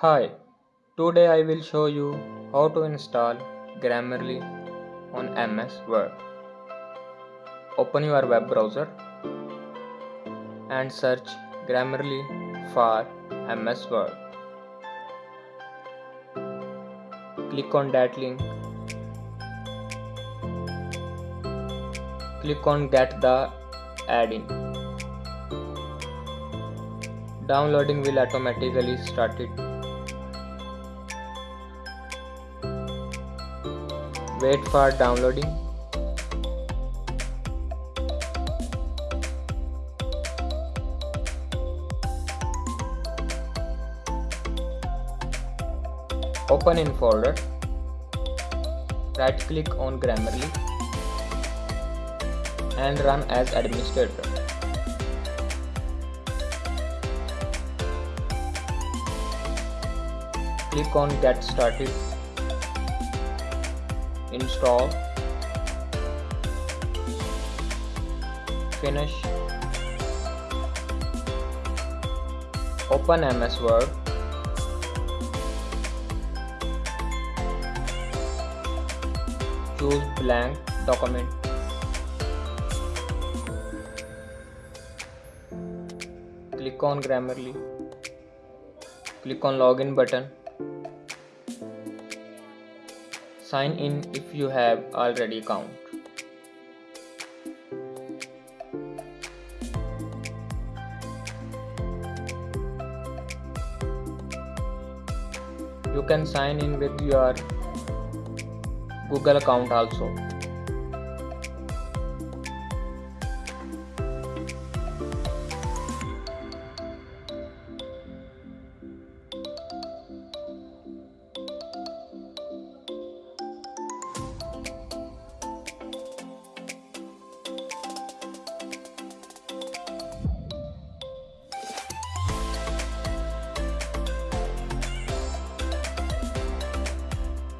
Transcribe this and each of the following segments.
Hi, today I will show you how to install Grammarly on MS Word. Open your web browser and search Grammarly for MS Word. Click on that link. Click on get the add-in. Downloading will automatically start it. Wait for downloading. Open in folder. Right click on Grammarly and run as administrator. Click on get started. Install. Finish. Open MS Word. Choose blank document. Click on Grammarly. Click on login button. Sign in if you have already account. You can sign in with your Google account also.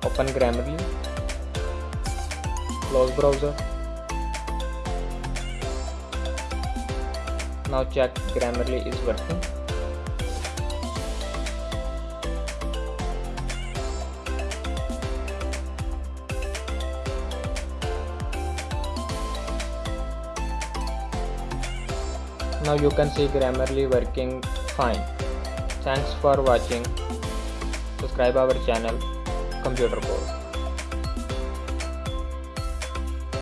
Open Grammarly. Close browser. Now check Grammarly is working. Now you can see Grammarly working fine. Thanks for watching. Subscribe our channel computer code